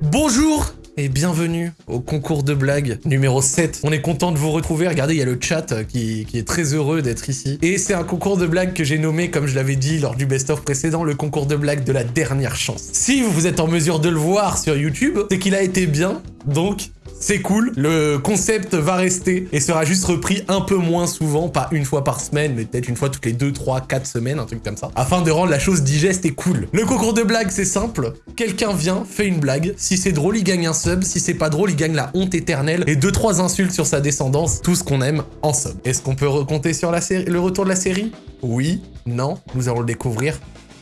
Bonjour et bienvenue au concours de blagues numéro 7. On est content de vous retrouver. Regardez, il y a le chat qui, qui est très heureux d'être ici. Et c'est un concours de blagues que j'ai nommé, comme je l'avais dit lors du best-of précédent, le concours de blagues de la dernière chance. Si vous êtes en mesure de le voir sur YouTube, c'est qu'il a été bien, donc c'est cool. Le concept va rester et sera juste repris un peu moins souvent, pas une fois par semaine, mais peut-être une fois toutes les 2, 3, 4 semaines, un truc comme ça, afin de rendre la chose digeste et cool. Le concours de blagues, c'est simple. Quelqu'un vient, fait une blague. Si c'est drôle, il gagne un sub. Si c'est pas drôle, il gagne la honte éternelle et 2-3 insultes sur sa descendance. Tout ce qu'on aime en sub. Est-ce qu'on peut recompter sur le retour de la série? Oui, non, nous allons le découvrir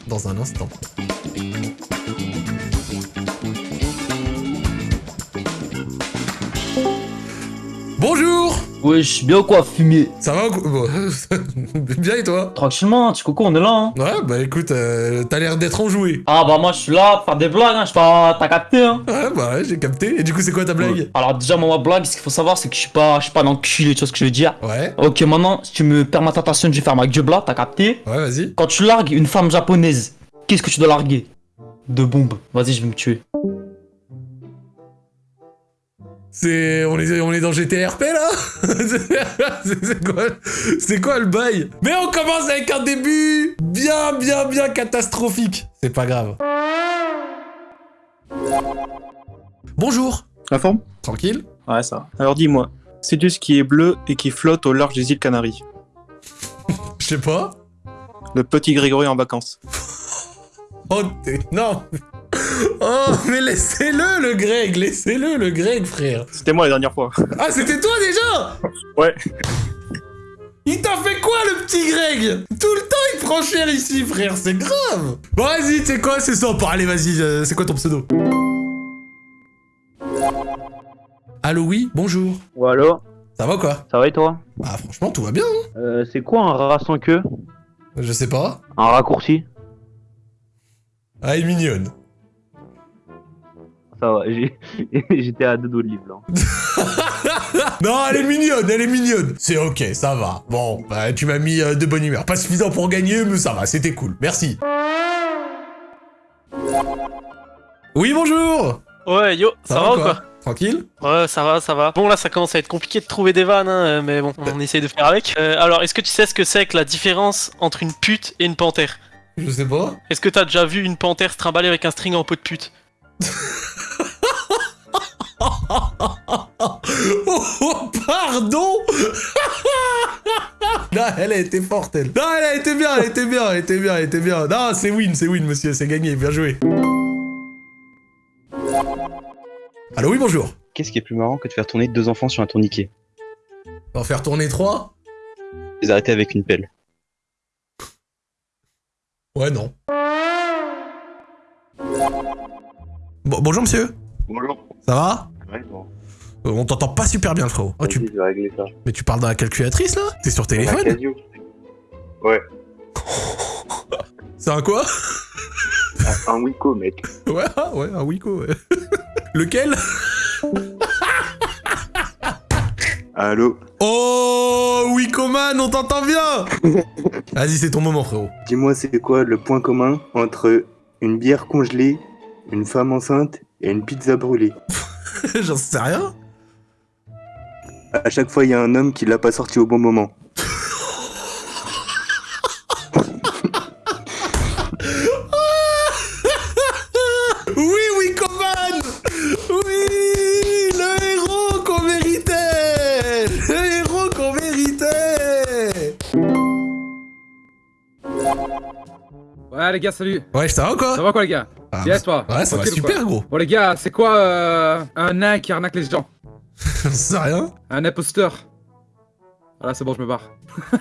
dans un instant. Bonjour Wesh, bien ou quoi, fumier? Ça va ou quoi? Bon, Bien et toi? Tranquillement, petit coco, on est là, hein. Ouais, bah écoute, euh, t'as l'air d'être enjoué. Ah bah moi je suis là pour faire des blagues, hein, je sais pas, t'as capté, hein. Ouais, bah ouais, j'ai capté. Et du coup, c'est quoi ta blague? Alors déjà, moi, ma blague, ce qu'il faut savoir, c'est que je suis pas, je suis pas un enculé, tu vois ce que je veux dire? Ouais, Ok, maintenant, si tu me permets ta attention, je vais faire ma gueule là, t'as capté? Ouais, vas-y. Quand tu largues une femme japonaise, qu'est-ce que tu dois larguer? De bombes. Vas-y, je vais me tuer. C'est... On est, on est dans GTRP, là C'est quoi, c'est quoi le bail? Mais on commence avec un début bien, bien, bien catastrophique. C'est pas grave. Bonjour La forme? Tranquille Ouais, ça. Alors dis-moi, c'est ce qui est bleu et qui flotte au large des îles Canaries. Je sais pas. Le petit Grégory en vacances. Oh, t'es... Non Oh, mais laissez-le, le Greg Laissez-le, le Greg, frère C'était moi la dernière fois. Ah, c'était toi, déjà? Ouais. Il t'a fait quoi, le petit Greg? Tout le temps, il prend cher ici, frère, c'est grave Bon, vas-y, tu sais quoi, c'est sympa. Allez, vas-y, euh, c'est quoi ton pseudo? Allô, oui, bonjour. Ou alors, Ça va, quoi? Ça va et toi? Bah, franchement, tout va bien, hein euh, C'est quoi un rat sans queue? Je sais pas. Un raccourci? Ah, elle est mignonne. Ça va, j'étais à deux doigts de livre non, elle est mignonne, elle est mignonne. C'est ok, ça va. Bon, bah, tu m'as mis euh, de bonne humeur. Pas suffisant pour gagner, mais ça va, c'était cool. Merci. Oui, bonjour Ouais, yo, ça, va, ou quoi Tranquille Ouais, ça va, ça va. Bon, là, ça commence à être compliqué de trouver des vannes, hein, euh, mais bon, on essaye de faire avec. Euh, alors, est-ce que tu sais ce que c'est que la différence entre une pute et une panthère? Je sais pas. Est-ce que t'as déjà vu une panthère se trimballer avec un string en peau de pute? Oh, oh, pardon Non, elle a été forte, elle. Non, elle a été bien, elle était bien, elle était bien, elle était bien. Non, c'est win, c'est win, monsieur, c'est gagné, bien joué. Allô, oui, bonjour. Qu'est-ce qui est plus marrant que de faire tourner deux enfants sur un tourniquet? Va faire tourner trois? Les arrêter avec une pelle. Ouais, non. Bon, bonjour, monsieur. Bonjour. Ça va Ouais, bon. Euh, On t'entend pas super bien, le frérot. Oh, tu... je vais régler ça. Mais tu parles dans la calculatrice, là T'es sur téléphone. Ouais. C'est un quoi Un, un Wiko, mec. Ouais, ah, ouais, un Wiko, ouais. Lequel Allô Oh, Wikoman, on t'entend bien Vas-y, c'est ton moment, frérot. Dis-moi, c'est quoi le point commun entre une bière congelée, une femme enceinte et une pizza brûlée J'en sais rien. À chaque fois, il y a un homme qui l'a pas sorti au bon moment. Ouais les gars salut Ouais, ça va ou quoi? Ça va quoi les gars? Ah, Yes toi Ouais, ça va super, gros. Bon les gars c'est quoi euh, un nain qui arnaque les gens? J'en sais rien? Un imposteur Voilà c'est bon je me barre.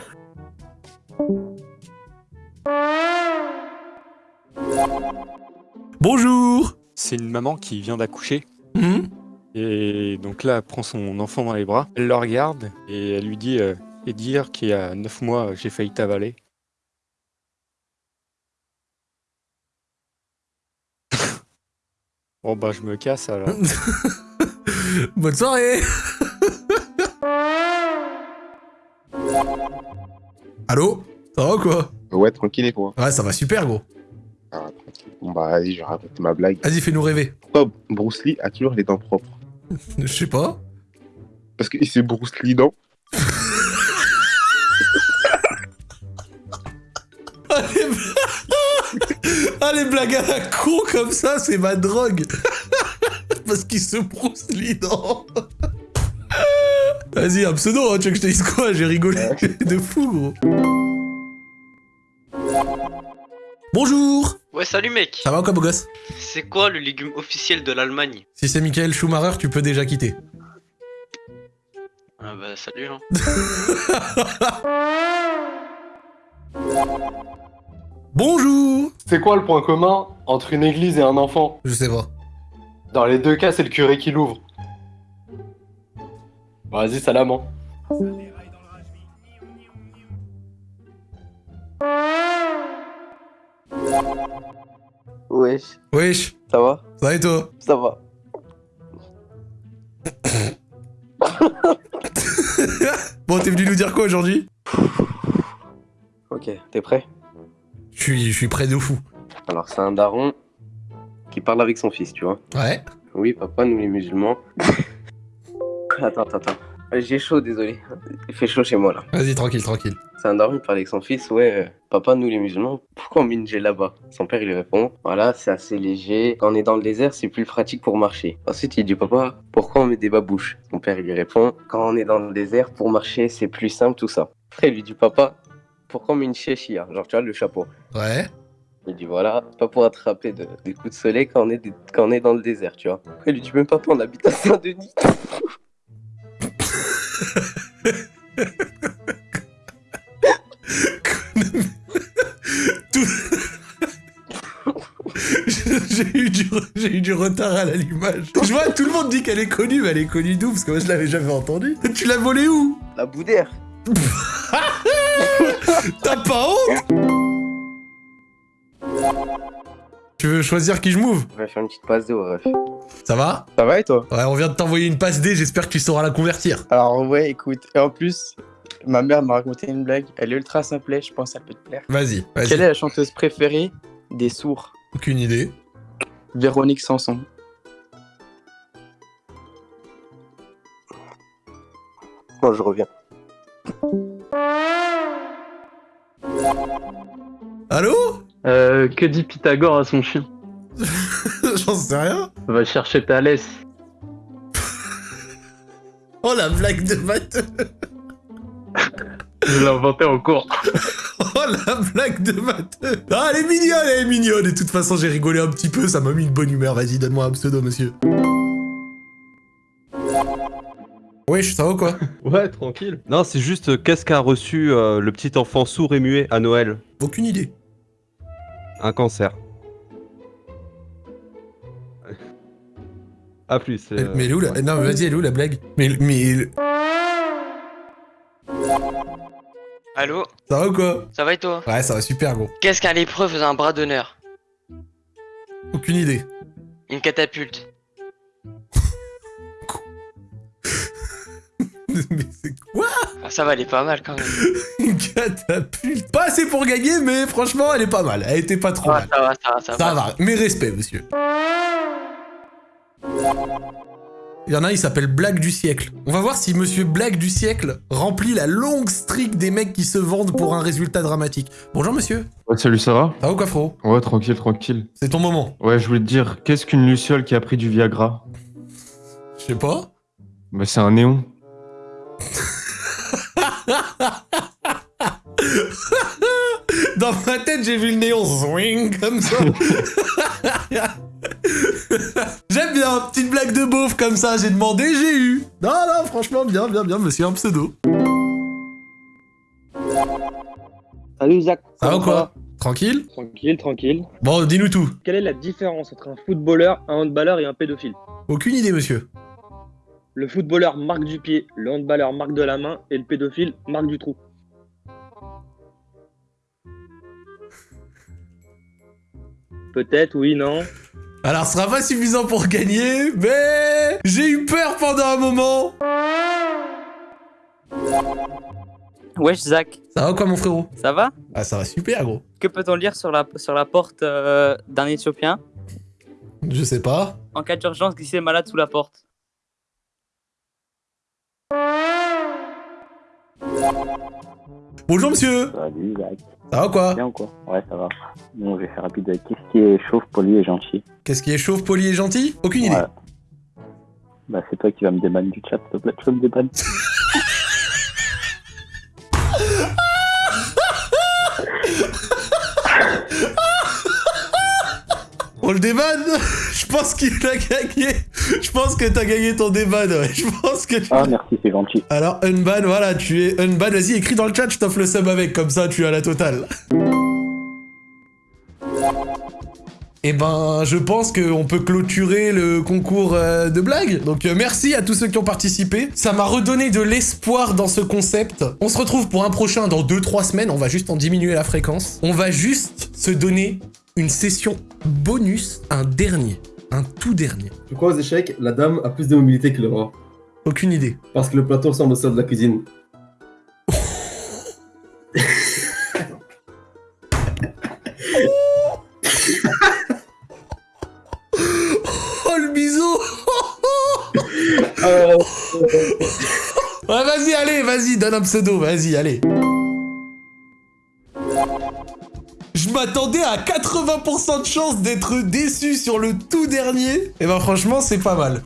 Bonjour C'est une maman qui vient d'accoucher. Hmm? Et donc là, elle prend son enfant dans les bras. Elle le regarde et elle lui dit euh, Et dire qu'il y a 9 mois, j'ai failli t'avaler. Bon, bah, je me casse alors. Bonne soirée Allô Ça va ou quoi? Ouais, tranquille et toi? Ouais, ça va super, gros. Ah, tranquille. Bon bah vas-y, je vais raconter ma blague. Vas-y, fais-nous rêver. Pourquoi Bruce Lee a toujours les dents propres? Je sais pas. Parce qu'il s'est Bruce Lee dents. Ah, les... blagues à la con comme ça, c'est ma drogue. Parce qu'il se brousse les dents. Vas-y, un pseudo, hein, tu veux que je te dise quoi J'ai rigolé de fou, gros. Bonjour Ouais, salut mec. Ça va quoi, beau gosse? C'est quoi le légume officiel de l'Allemagne? Si c'est Michael Schumacher, tu peux déjà quitter. Ah bah salut hein. Bonjour C'est quoi le point commun entre une église et un enfant Je sais pas. Dans les deux cas, c'est le curé qui l'ouvre. Vas-y, salam. hein. Wesh, Wesh, ça va? Ça va et toi? Ça va. Bon, t'es venu nous dire quoi aujourd'hui? Ok, t'es prêt? Je suis, je suis près de fou. Alors, c'est un daron qui parle avec son fils, tu vois. Ouais. Oui, papa, nous les musulmans. attends, attends, attends. J'ai chaud, désolé. Il fait chaud chez moi là. Vas-y, tranquille, tranquille. C'est un daron qui parle avec son fils. Ouais, euh, papa, nous les musulmans, pourquoi on met une là-bas? Son père, il lui répond Voilà, c'est assez léger. Quand on est dans le désert, c'est plus pratique pour marcher. Ensuite, il dit Papa, pourquoi on met des babouches? Son père, il lui répond Quand on est dans le désert, pour marcher, c'est plus simple, tout ça. Après, il lui dit Papa, pourquoi on met une chéchia Genre, tu vois, le chapeau. Ouais. Il dit voilà, pas pour attraper de- des coups de soleil quand on, est des- quand on est dans le désert, tu vois. Après, il lui dit même papa, on habite à Saint-Denis. J'ai eu, eu du retard à l'allumage. Je vois, tout le monde dit qu'elle est connue, mais elle est connue d'où? Parce que moi, je l'avais jamais entendue. Tu l'as volée où? La Boudère. T'as pas honte Tu veux choisir qui je move Je vais faire une petite passe de ref. Ça va Ça va et toi Ouais, on vient de t'envoyer une passe D, j'espère que tu sauras la convertir. Alors ouais, écoute, et en plus, ma mère m'a raconté une blague, elle est ultra simple, je pense qu'elle peut te plaire. Vas-y, vas-y. Quelle est la chanteuse préférée des sourds Aucune idée. Véronique Sanson. Bon, je reviens. Allô Euh, que dit Pythagore à son chien J'en sais rien. Va chercher laisse. Oh la blague de matheux Je l'ai inventé en cours. Oh la blague de matheux Ah, elle est mignonne, elle est mignonne Et de toute façon, j'ai rigolé un petit peu, ça m'a mis une bonne humeur. Vas-y, donne-moi un pseudo, monsieur. Wesh, ça va ou quoi Ouais, tranquille. Non, c'est juste euh, qu'est-ce qu'a reçu euh, le petit enfant sourd et muet à Noël? Aucune idée. Un cancer. A plus. Mais- euh, Mais elle est où la... Non, mais vas-y, elle est où la blague Mais... mais... Allô Ça va ou quoi Ça va et toi Ouais, ça va super, gros. Qu'est-ce qu'un lépreux faisait un bras d'honneur Aucune idée. Une catapulte. mais c'est quoi Ah, ça va, elle est pas mal quand même. Une catapulte Pas assez pour gagner, mais franchement, elle est pas mal. Elle était pas trop Ah, mal. ça va, ça va, ça, Ça va, mes respects, monsieur. Il y en a un, il s'appelle Blague du siècle. On va voir si monsieur Blague du siècle remplit la longue streak des mecs qui se vendent pour un résultat dramatique. Bonjour monsieur. Ouais, salut, ça va? Ça va ou quoi, frérot? Ouais, tranquille, tranquille. C'est ton moment. Ouais, je voulais te dire, qu'est-ce qu'une luciole qui a pris du Viagra? Je sais pas. Bah, c'est un néon. Dans ma tête, j'ai vu le néon swing comme ça. J'aime bien, petite blague de beauf comme ça, j'ai demandé, j'ai eu. Non, non, franchement, bien, bien, bien, monsieur, un pseudo. Salut Zach. Ça va ou quoi Tranquille Tranquille, tranquille. Bon, dis-nous tout. Quelle est la différence entre un footballeur, un handballeur et un pédophile? Aucune idée, monsieur. Le footballeur marque du pied, le handballeur marque de la main et le pédophile marque du trou. Peut-être, oui, non. Alors, ce sera pas suffisant pour gagner, mais j'ai eu peur pendant un moment. Wesh Zach, Ça va ou quoi, mon frérot? Ça va? Ah, ça va super, gros. Que peut-on lire sur la, sur la porte euh, d'un Éthiopien? Je sais pas. En cas d'urgence, glisser malade sous la porte. Bonjour monsieur Salut Zach. Ça va quoi Bien ou quoi Ouais, ça va. Bon, je vais faire rapide. Qu'est-ce qui est chauve, poli et gentil Qu'est-ce qui est chauve, poli et gentil Aucune idée. Bah, c'est toi qui vas me débanner du chat, s'il te plaît. Tu me débanner On le débanne Je pense qu'il a gagné Je pense que t'as gagné ton déban, ouais. Je pense que tu... Ah, merci, c'est gentil. Alors, unban, voilà, tu es unban. Vas-y, écris dans le chat, je t'offre le sub avec, comme ça tu as la totale. Eh ben, je pense qu'on peut clôturer le concours euh, de blagues. Donc euh, merci à tous ceux qui ont participé. Ça m'a redonné de l'espoir dans ce concept. On se retrouve pour un prochain dans 2-3 semaines. On va juste en diminuer la fréquence. On va juste se donner une session bonus, un dernier. Un tout dernier. Pourquoi aux échecs, la dame a plus de mobilité que le roi Aucune idée. Parce que le plateau ressemble au sol de la cuisine. Oh le bisou Ouais, vas-y, allez, vas-y, donne un pseudo, vas-y, allez. À 80% de chance d'être déçu sur le tout dernier. Et ben franchement, c'est pas mal.